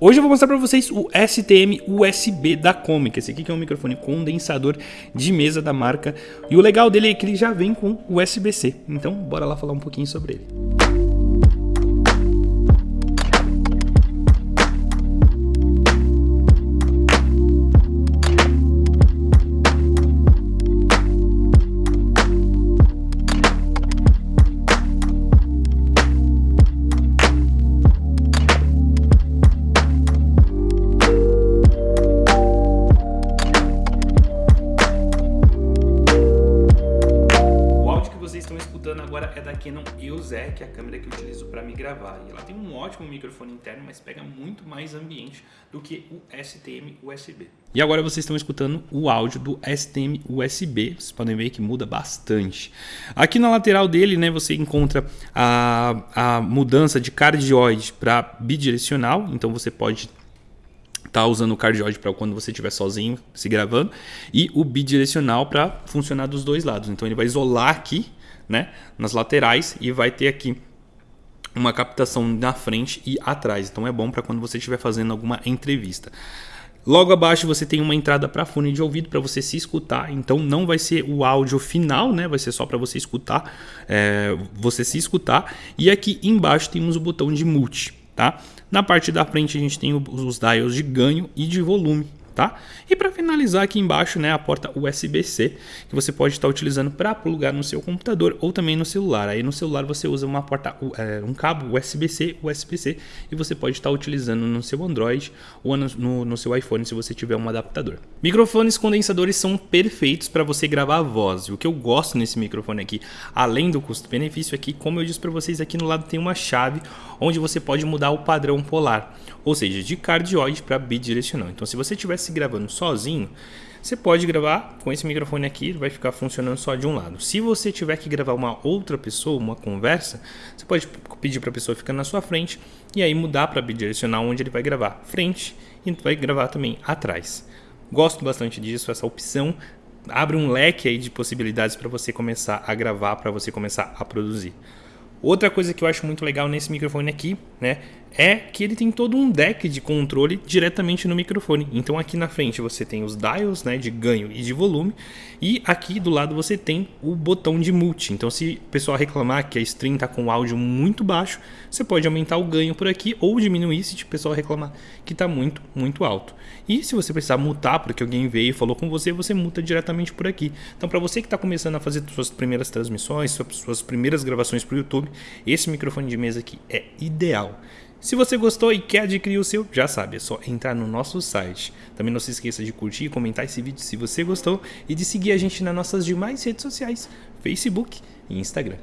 Hoje eu vou mostrar para vocês o STM USB da Comic. Esse aqui que é um microfone condensador de mesa da marca. E o legal dele é que ele já vem com USB-C. Então, bora lá falar um pouquinho sobre ele. Agora é da Canon EOS R, que é a câmera que eu utilizo para me gravar. E ela tem um ótimo microfone interno, mas pega muito mais ambiente do que o STM USB. E agora vocês estão escutando o áudio do STM USB, vocês podem ver que muda bastante. Aqui na lateral dele, né, você encontra a, a mudança de cardioide para bidirecional, então você pode tá usando o cardioide para quando você estiver sozinho se gravando e o bidirecional para funcionar dos dois lados. Então ele vai isolar aqui né, nas laterais e vai ter aqui uma captação na frente e atrás. Então é bom para quando você estiver fazendo alguma entrevista. Logo abaixo você tem uma entrada para fone de ouvido para você se escutar. Então não vai ser o áudio final, né? Vai ser só para você escutar, é, você se escutar. E aqui embaixo temos o botão de mute, tá? Na parte da frente a gente tem os dials de ganho e de volume tá? E para finalizar aqui embaixo, né, a porta USB-C, que você pode estar utilizando para plugar no seu computador ou também no celular. Aí no celular você usa uma porta, é, um cabo USB-C, USB-C, e você pode estar utilizando no seu Android ou no, no, seu iPhone se você tiver um adaptador. Microfones condensadores são perfeitos para você gravar a voz. E o que eu gosto nesse microfone aqui, além do custo-benefício aqui, como eu disse para vocês, aqui no lado tem uma chave onde você pode mudar o padrão polar, ou seja, de cardioide para bidirecional. Então se você tivesse gravando sozinho, você pode gravar com esse microfone aqui, vai ficar funcionando só de um lado. Se você tiver que gravar uma outra pessoa, uma conversa, você pode pedir para a pessoa ficar na sua frente e aí mudar para bidirecional onde ele vai gravar frente e vai gravar também atrás. Gosto bastante disso, essa opção abre um leque aí de possibilidades para você começar a gravar, para você começar a produzir. Outra coisa que eu acho muito legal nesse microfone aqui, né, é que ele tem todo um deck de controle diretamente no microfone. Então aqui na frente você tem os dials, né, de ganho e de volume, e aqui do lado você tem o botão de mute. Então se o pessoal reclamar que a stream está com áudio muito baixo, você pode aumentar o ganho por aqui ou diminuir se o pessoal reclamar que está muito, muito alto. E se você precisar mutar porque alguém veio e falou com você, você muta diretamente por aqui. Então para você que está começando a fazer suas primeiras transmissões, suas primeiras gravações para o YouTube, esse microfone de mesa aqui é ideal. Se você gostou e quer adquirir o seu, já sabe, é só entrar no nosso site. Também não se esqueça de curtir e comentar esse vídeo se você gostou e de seguir a gente nas nossas demais redes sociais, Facebook e Instagram.